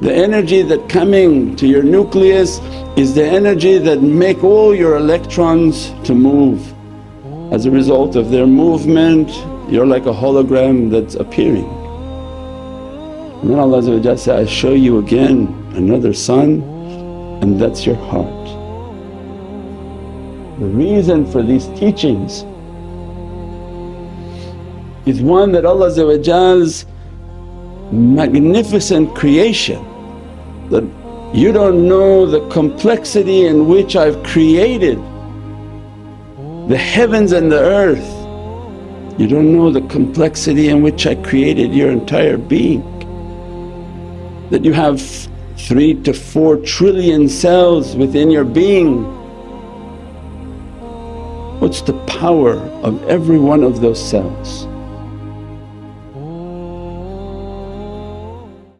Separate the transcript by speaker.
Speaker 1: The energy that coming to your nucleus is the energy that make all your electrons to move. As a result of their movement you're like a hologram that's appearing. And then Allah say, I show you again another sun and that's your heart. The reason for these teachings is one that Allah's magnificent creation that you don't know the complexity in which I've created the heavens and the earth. You don't know the complexity in which I created your entire being. That you have three to four trillion cells within your being. What's the power of every one of those cells?